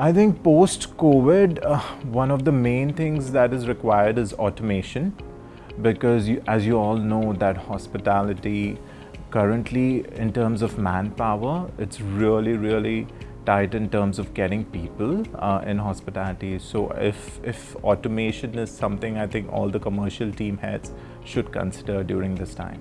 I think post-COVID, uh, one of the main things that is required is automation because you, as you all know that hospitality currently in terms of manpower, it's really, really tight in terms of getting people uh, in hospitality. So if, if automation is something I think all the commercial team heads should consider during this time.